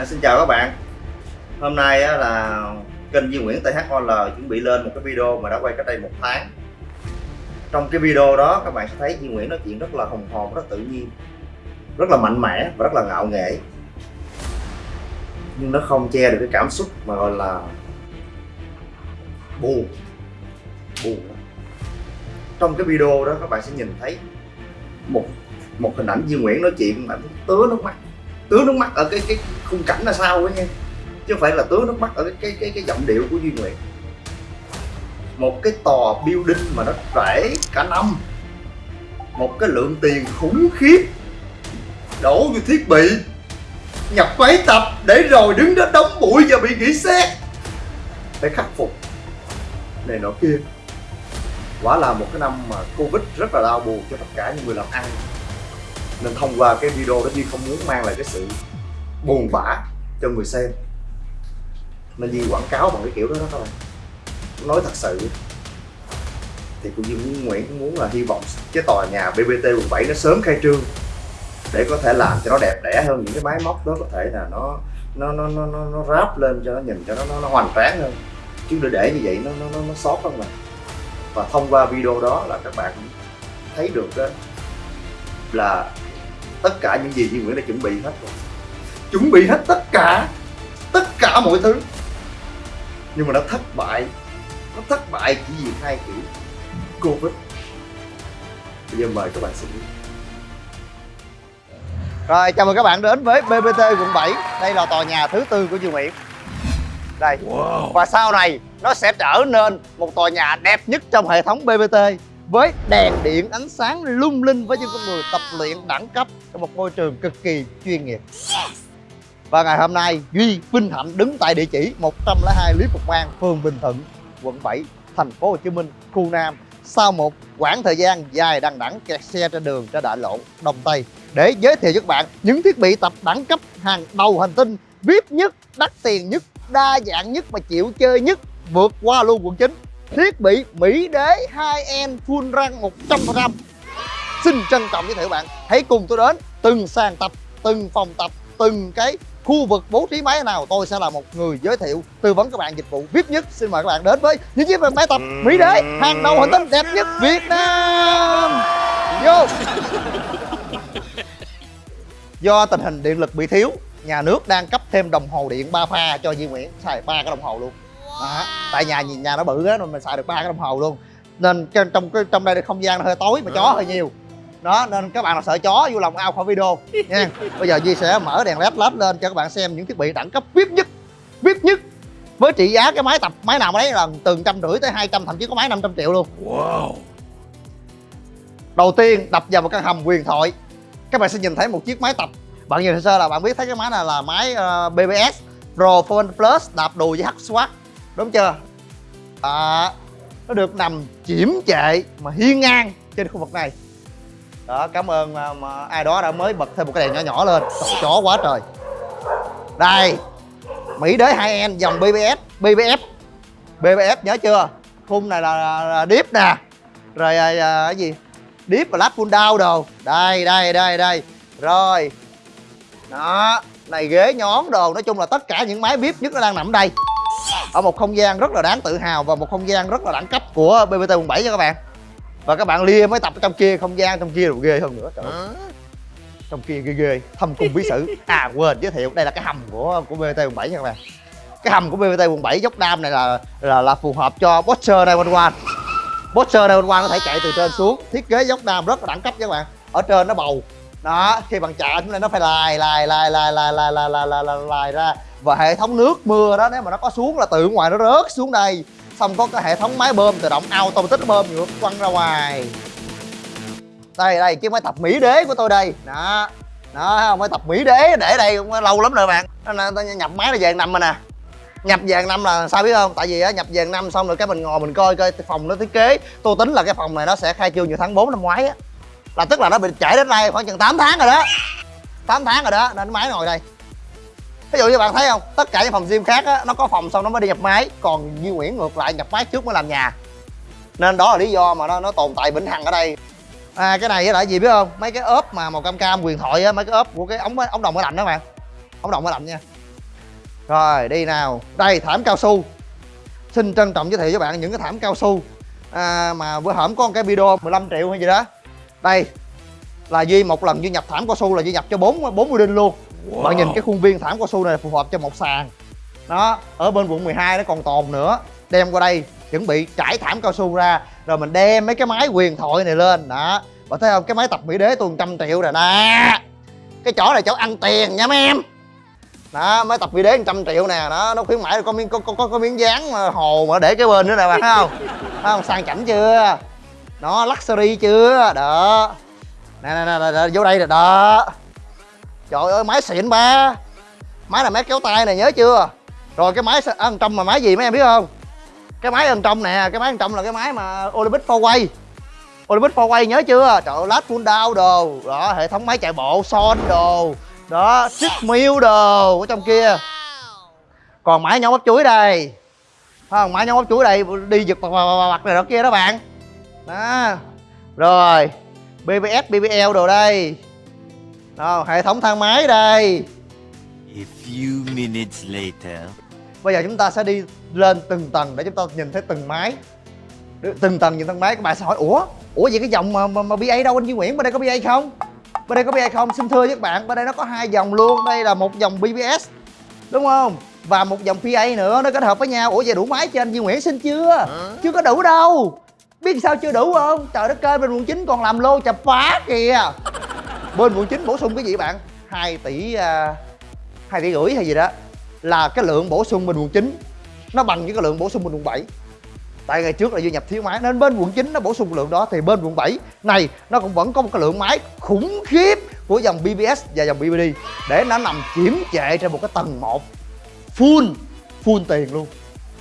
À, xin chào các bạn. Hôm nay á, là kênh Duy Nguyễn THOL chuẩn bị lên một cái video mà đã quay cách đây một tháng. Trong cái video đó các bạn sẽ thấy Duy Nguyễn nói chuyện rất là hồng hồn, rất tự nhiên Rất là mạnh mẽ và rất là ngạo nghễ. Nhưng nó không che được cái cảm xúc mà gọi là buồn Buồn. Trong cái video đó các bạn sẽ nhìn thấy một một hình ảnh Duy Nguyễn nói chuyện mà tứa nước mắt tưới nước mắt ở cái cái khung cảnh là sao ấy nha. Chứ không phải là tưới nước mắt ở cái cái cái, cái giọng điệu của duy nguyện một cái tòa building mà nó trễ cả năm. Một cái lượng tiền khủng khiếp. Đổ vô thiết bị. Nhập máy tập để rồi đứng đó đóng bụi và bị nghỉ xét phải khắc phục. Này nọ kia. Quả là một cái năm mà covid rất là đau buồn cho tất cả những người làm ăn nên thông qua cái video đó Duy không muốn mang lại cái sự buồn bã cho người xem. Nên Duy quảng cáo bằng cái kiểu đó đó các bạn nói thật sự thì cũng như muốn Nguyễn cũng muốn là hy vọng cái tòa nhà BBT quận 7 nó sớm khai trương để có thể làm cho nó đẹp đẽ hơn những cái máy móc đó có thể là nó nó nó nó nó, nó ráp lên cho nó nhìn cho nó nó, nó hoành tráng hơn. Chứ để để như vậy nó nó nó, nó sót không mà và thông qua video đó là các bạn thấy được đó là tất cả những gì Duy Nguyễn đã chuẩn bị hết rồi. Chuẩn bị hết tất cả tất cả mọi thứ. Nhưng mà nó thất bại. Nó thất bại chỉ vì hai chữ Covid. Bây giờ mời các bạn xem. Rồi chào mừng các bạn đến với BBT quận 7 Đây là tòa nhà thứ tư của Duy Nguyễn. Đây. Wow. Và sau này nó sẽ trở nên một tòa nhà đẹp nhất trong hệ thống BBT với đèn điện ánh sáng lung linh với những con người tập luyện đẳng cấp trong một môi trường cực kỳ chuyên nghiệp. Và ngày hôm nay Duy Vinh Hạnh đứng tại địa chỉ 102 Lý Phục An, phường Bình Thuận, quận 7, thành phố Hồ Chí Minh, khu Nam sau một quãng thời gian dài đằng đẵng kẹt xe trên đường trên đại lộ Đông Tây. Để giới thiệu với các bạn những thiết bị tập đẳng cấp hàng đầu hành tinh VIP nhất, đắt tiền nhất, đa dạng nhất và chịu chơi nhất vượt qua luôn quận 9 thiết bị Mỹ Đế 2N full răng 100% Xin trân trọng giới thiệu bạn. Hãy cùng tôi đến từng sàn tập, từng phòng tập, từng cái khu vực bố trí máy nào tôi sẽ là một người giới thiệu tư vấn các bạn dịch vụ VIP nhất. Xin mời các bạn đến với những chiếc máy tập Mỹ Đế hàng đầu hành tinh đẹp nhất Việt Nam. Vô. Do tình hình điện lực bị thiếu nhà nước đang cấp thêm đồng hồ điện ba pha cho Duy Nguyễn xài ba cái đồng hồ luôn đó. tại nhà nhà nó bự á nên mình xài được ba cái đồng hồ luôn. Nên trong trong trong đây không gian nó hơi tối mà chó hơi nhiều. Đó nên các bạn nào sợ chó vui lòng ao khỏi video nha. Bây giờ Duy sẽ mở đèn led led lên cho các bạn xem những thiết bị đẳng cấp VIP nhất VIP nhất. Với trị giá cái máy tập máy nào đấy là từ trăm rưỡi tới 200 thậm chí có máy 500 triệu luôn. Wow. Đầu tiên đập vào một căn hầm huyền thoại. Các bạn sẽ nhìn thấy một chiếc máy tập. Bạn nhìn sơ là bạn biết thấy cái máy này là máy uh, BBS Pro Phone Plus đạp đùi với H Swat đúng chưa? À, nó được nằm chiếm trệ mà hiên ngang trên khu vực này. Đó cảm ơn mà, mà ai đó đã mới bật thêm một cái đèn nhỏ nhỏ lên. Chó quá trời. Đây mỹ đế 2 n dòng bbs bbf bbf nhớ chưa? Khung này là, là, là deep nè. Rồi à, à, cái gì? Deep và lap full down đồ. Đây đây đây đây. Rồi. Đó này ghế nhón đồ. Nói chung là tất cả những máy vip nhất nó đang nằm ở đây ở một không gian rất là đáng tự hào và một không gian rất là đẳng cấp của BBT quận 7 nha các bạn. Và các bạn lia mới tập ở trong kia không gian trong kia rồi ghê hơn nữa trời trong kia ghê ghê thâm cung bí sử. À quên giới thiệu đây là cái hầm của của BBT quận 7 nha các bạn. Cái hầm của BBT quận 7 dốc đam này là là là phù hợp cho Boxer 911 Boxer 911 có thể chạy từ trên xuống thiết kế dốc đam rất là đẳng cấp nha các bạn. Ở trên nó bầu. Đó khi bằng chạ chúng này nó phải lài lài lài lài lài lài lài lài, lài, lài ra và hệ thống nước mưa đó nếu mà nó có xuống là từ ngoài nó rớt xuống đây. Xong có cái hệ thống máy bơm tự động automatic tích bơm ngược quăng ra ngoài. Đây đây chiếc máy tập mỹ đế của tôi đây. Đó đó máy tập mỹ đế để đây cũng lâu lắm rồi bạn. Nó, nó, nhập máy nó vàng năm rồi nè. Nhập vàng năm là sao biết không? Tại vì á nhập vàng năm xong rồi cái mình ngồi mình coi coi phòng nó thiết kế. Tôi tính là cái phòng này nó sẽ khai trương vào tháng 4 năm ngoái á. Là tức là nó bị trễ đến nay khoảng chừng 8 tháng rồi đó. 8 tháng rồi đó nên máy ngồi đây ví dụ như bạn thấy không tất cả những phòng gym khác á nó có phòng xong nó mới đi nhập máy còn Duy Nguyễn ngược lại nhập máy trước mới làm nhà. Nên đó là lý do mà nó nó tồn tại vĩnh hằng ở đây. À cái này là gì biết không? Mấy cái ốp mà màu cam cam quyền thoại á mấy cái ốp của cái ống ống đồng máy lạnh đó bạn. Ống đồng máy lạnh nha. Rồi đi nào. Đây thảm cao su. Xin trân trọng giới thiệu với bạn những cái thảm cao su. À, mà bữa hổm có một cái video 15 triệu hay gì đó. Đây là duy một lần duy nhập thảm cao su là duy nhập cho bốn bốn đinh luôn wow. bạn nhìn cái khuôn viên thảm cao su này phù hợp cho một sàn. Đó ở bên quận 12 nó còn tồn nữa. Đem qua đây chuẩn bị trải thảm cao su ra. Rồi mình đem mấy cái máy quyền thoại này lên. Đó. Bạn thấy không? Cái máy tập mỹ đế tôi trăm triệu rồi nè cái chỗ này chỗ ăn tiền nha mấy em. Đó máy tập mỹ đế trăm triệu nè. Đó nó khuyến mãi có miếng có, có, có, có miếng dán mà hồ mà để cái bên nữa nè bạn thấy không? Thấy không? Sang chảnh chưa? Nó luxury chưa? Đó. Nè nè nè, nè vô đây rồi đó trời ơi, máy xịn ba. Máy là máy kéo tay này nhớ chưa? Rồi cái máy ăn trong mà máy gì mấy em biết không? Cái máy ăn trong nè, cái máy ăn trong là cái máy mà Olympic 4way Olympic 4way nhớ chưa? Trời ơi, lát full down đồ. Đó, hệ thống máy chạy bộ, son đồ. Đó chip miêu đồ ở trong kia. Còn máy nhóm bắp chuối đây. Không? Máy nhóm bắp chuối đây, đi giật bạc bạc bạc này đó, kia đó bạn. Đó. Rồi BBS BBL đồ đây đó, hệ thống thang máy đây A few minutes later. Bây giờ chúng ta sẽ đi lên từng tầng để chúng ta nhìn thấy từng máy Từng tầng nhìn từng máy các bạn sẽ hỏi Ủa? Ủa vậy cái dòng mà, mà, mà BA đâu anh Duy Nguyễn? Bên đây có BA không? Bên đây có BA không? Xin thưa với các bạn Bên đây nó có hai dòng luôn Đây là một dòng BBS Đúng không? Và một dòng PA nữa nó kết hợp với nhau Ủa vậy đủ máy cho anh Duy Nguyễn xin chưa? Chưa có đủ đâu Biết sao chưa đủ không? Trời đất ơi bên quận 9 còn làm lô chập phá kìa Bên quận 9 bổ sung cái gì bạn? 2 tỷ à, uh, 2 tỷ rưỡi hay gì đó. Là cái lượng bổ sung bên quận 9 nó bằng với cái lượng bổ sung bên quận 7 tại ngày trước là duy nhập thiếu máy nên bên quận 9 nó bổ sung lượng đó thì bên quận 7 này nó cũng vẫn có một cái lượng máy khủng khiếp của dòng BBS và dòng BBD để nó nằm chiếm trệ trên một cái tầng 1 full full tiền luôn.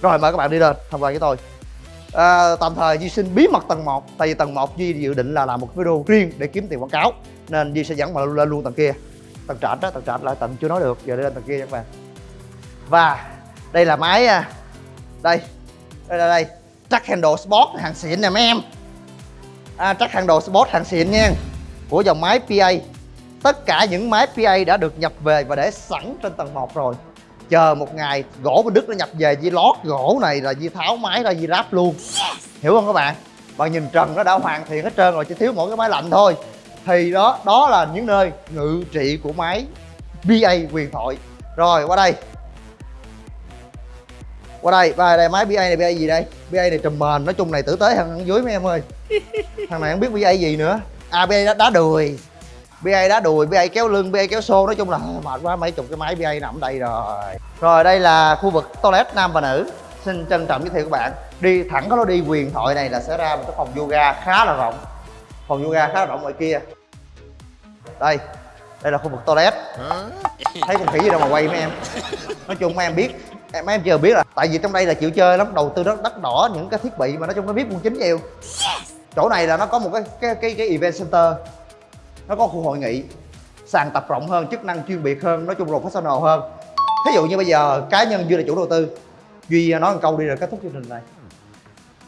Rồi mời các bạn đi lên tham quan với tôi à, tạm thời Duy xin bí mật tầng 1 tại vì tầng 1 Duy dự định là làm một video riêng để kiếm tiền quảng cáo nên Duy sẽ dẫn mà lên luôn tầng kia. Tầng trệt đó tầng trệt lại tầng chưa nói được giờ đi lên tầng kia các bạn. Và đây là máy à, đây đây là đây track handle sport hàng xịn nè mấy em. À, track handle sport hàng xịn nha. Của dòng máy PA tất cả những máy PA đã được nhập về và để sẵn trên tầng 1 rồi chờ một ngày gỗ bên Đức nó nhập về Di lót gỗ này là Di tháo máy ra Di ráp luôn. Hiểu không các bạn? Bạn nhìn trần nó đã hoàn thiện hết trơn rồi chỉ thiếu mỗi cái máy lạnh thôi. Thì đó đó là những nơi ngự trị của máy BA quyền thoại. Rồi qua đây. Qua đây qua đây máy BA này BA gì đây? BA này trùm mền nói chung này tử tế hơn dưới mấy em ơi. Thằng này không biết BA gì nữa. À BA đá, đá đùi. BA đá đùi BA kéo lưng BA kéo xô nói chung là mệt quá mấy chục cái máy BA nằm đây rồi. Rồi đây là khu vực toilet nam và nữ. Xin trân trọng giới thiệu các bạn. Đi thẳng có lối đi quyền thoại này là sẽ ra một cái phòng yoga khá là rộng. Phòng yoga khá là rộng ngoài kia. Đây đây là khu vực toilet. Thấy con khỉ gì đâu mà quay mấy em. Nói chung mấy em biết mấy em chưa biết là tại vì trong đây là chịu chơi lắm đầu tư rất đắt đỏ những cái thiết bị mà nói chung nó biết quân chính nhiều. Chỗ này là nó có một cái cái cái, cái event center nó có khu hội nghị sàn tập rộng hơn chức năng chuyên biệt hơn nói chung professional hơn. Thí dụ như bây giờ cá nhân duy là chủ đầu tư duy nói một câu đi rồi kết thúc chương trình này.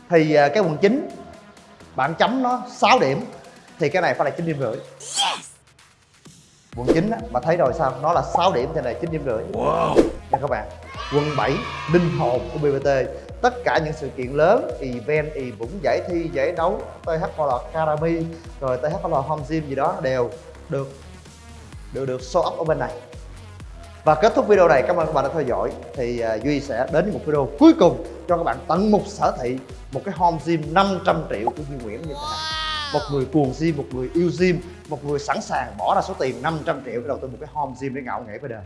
Thì à, cái quần chính bạn chấm nó 6 điểm thì cái này phải là chín điểm rưỡi. Quận 9 á, mà thấy rồi sao? Nó là 6 điểm trên này 9 điểm rưỡi. Wow. nha các bạn quận 7 linh hồn của BBT tất cả những sự kiện lớn event ì vũng giải thi giải đấu. THL Academy rồi THL Home Gym gì đó đều được được được show up ở bên này. Và kết thúc video này cảm ơn các bạn đã theo dõi. Thì uh, Duy sẽ đến với một video cuối cùng cho các bạn tận mục sở thị một cái home gym 500 triệu của Duy Nguyễn như thế này. Một người cuồng gym một người yêu gym một người sẵn sàng bỏ ra số tiền 500 triệu để đầu tư một cái home gym để ngạo nghễ với đời